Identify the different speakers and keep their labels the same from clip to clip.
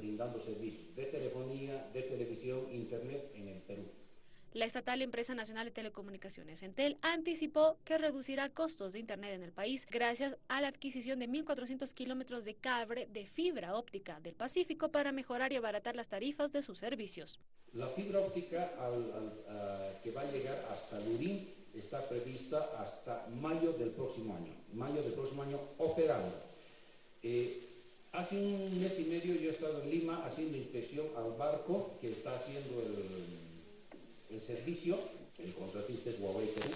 Speaker 1: brindando servicios de telefonía, de televisión, internet en el Perú.
Speaker 2: La estatal Empresa Nacional de Telecomunicaciones, Entel, anticipó que reducirá costos de Internet en el país gracias a la adquisición de 1.400 kilómetros de cable de fibra óptica del Pacífico para mejorar y abaratar las tarifas de sus servicios.
Speaker 1: La fibra óptica que va a llegar hasta Lurín está prevista hasta mayo del próximo año, mayo del próximo año operando. Eh, hace un mes y medio yo he estado en Lima haciendo inspección al barco que está haciendo el el servicio, el contratista es Huawei Perú,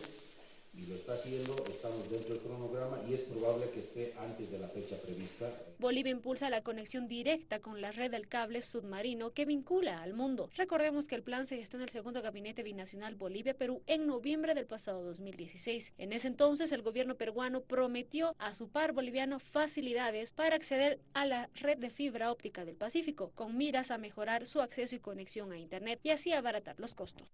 Speaker 1: y lo está haciendo, estamos dentro del cronograma y es probable que esté antes de la fecha prevista.
Speaker 2: Bolivia impulsa la conexión directa con la red del cable submarino que vincula al mundo. Recordemos que el plan se gestó en el segundo gabinete binacional Bolivia-Perú en noviembre del pasado 2016. En ese entonces el gobierno peruano prometió a su par boliviano facilidades para acceder a la red de fibra óptica del Pacífico, con miras a mejorar su acceso y conexión a Internet y así abaratar los costos.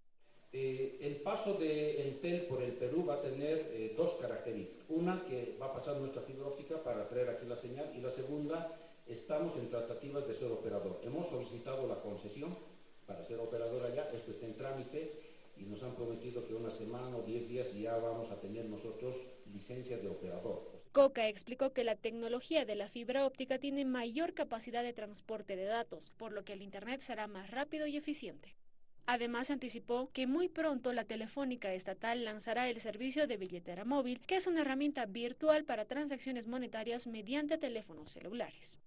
Speaker 1: Eh, el paso de Entel por el Perú va a tener eh, dos características. Una, que va a pasar nuestra fibra óptica para traer aquí la señal. Y la segunda, estamos en tratativas de ser operador. Hemos solicitado la concesión para ser operador allá. Esto está en trámite y nos han prometido que una semana o diez días ya vamos a tener nosotros licencia de operador.
Speaker 2: Coca explicó que la tecnología de la fibra óptica tiene mayor capacidad de transporte de datos, por lo que el Internet será más rápido y eficiente. Además, anticipó que muy pronto la Telefónica Estatal lanzará el servicio de billetera móvil, que es una herramienta virtual para transacciones monetarias mediante teléfonos celulares.